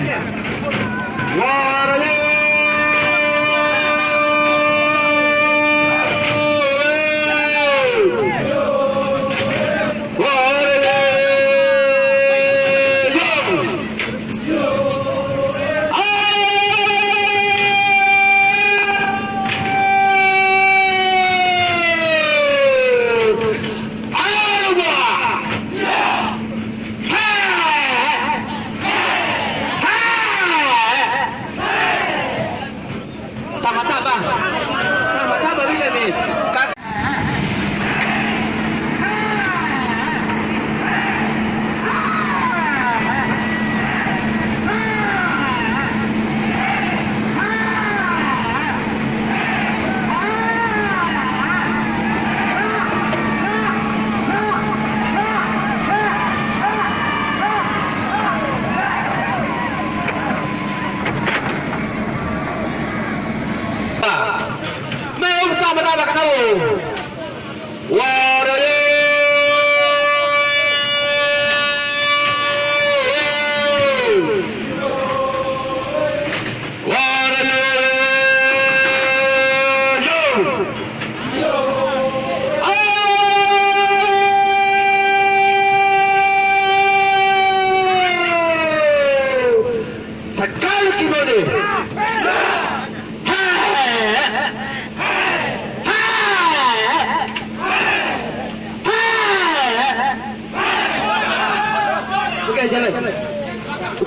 Yeah.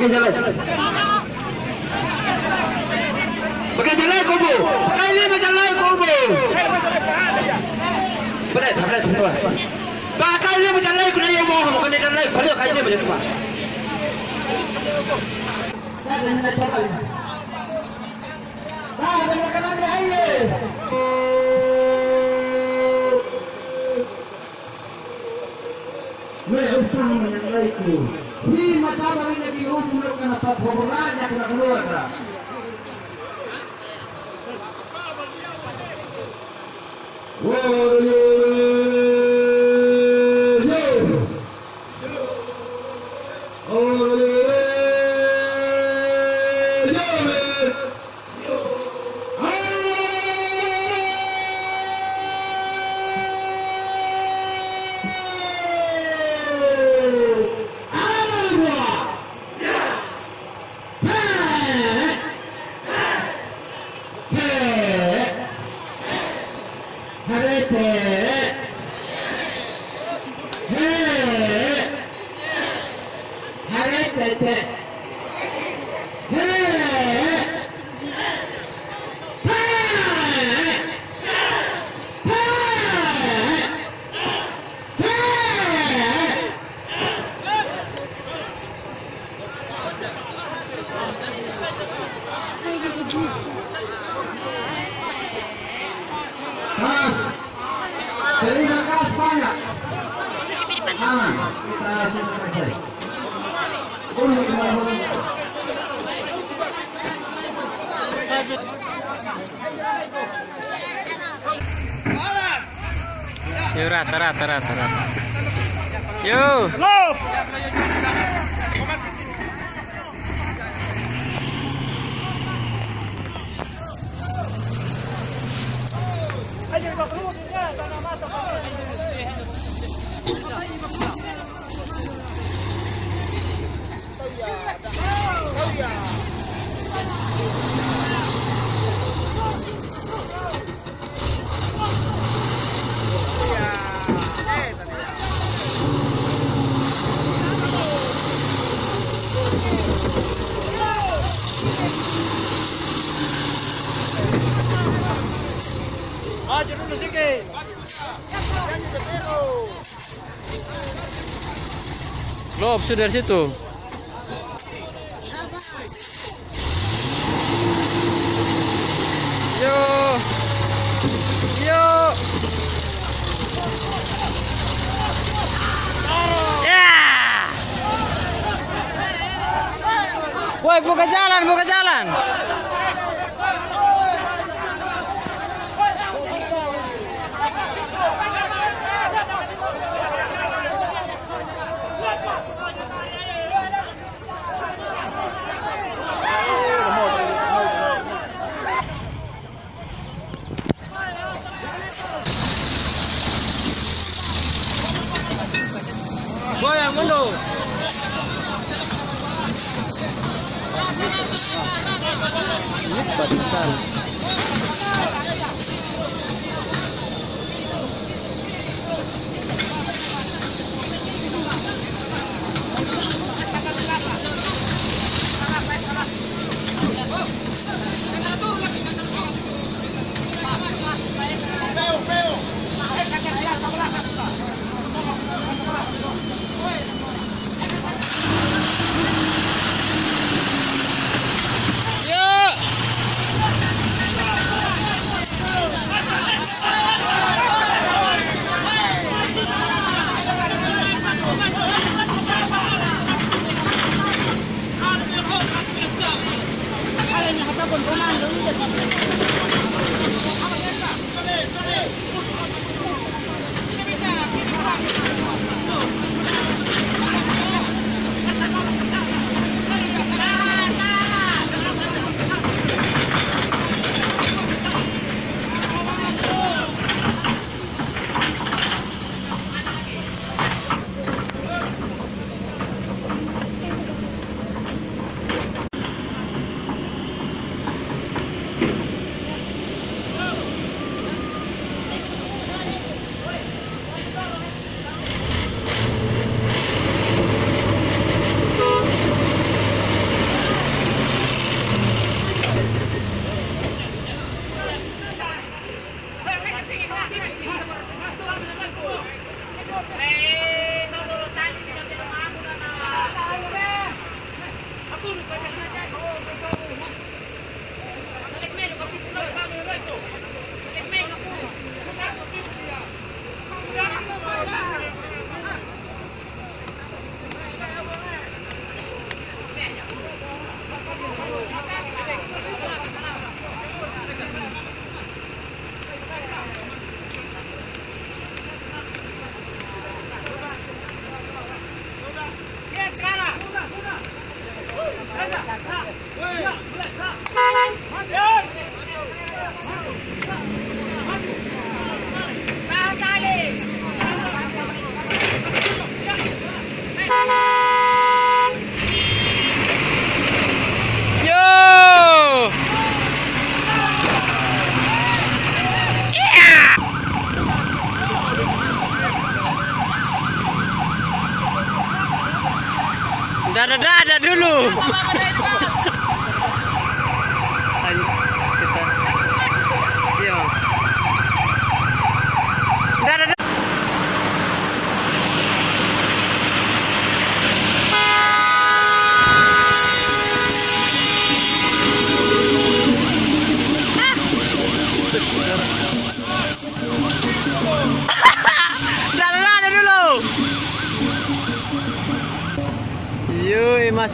Okey jalan. Okey jalan kubu. Pakai ni macam lain kubu. Tak boleh tuan. Pakai ni macam lain kena yang mohon, bukan ni lain. Boleh kai ni macam tu. Wewe yang laiku. Hii mataba ni bihusu leo kana paporanya kuna Yo rata rata rata rata. Yo. Lo opsi dari situ. Yo. Yo. Ya. Woi, buka jalan, buka jalan.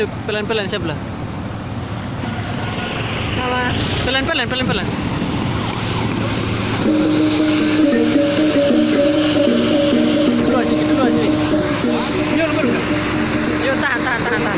masuk pelan-pelan sebelah. Pelan-pelan, pelan-pelan. Yo, yo. tahan, tahan, tahan, tahan.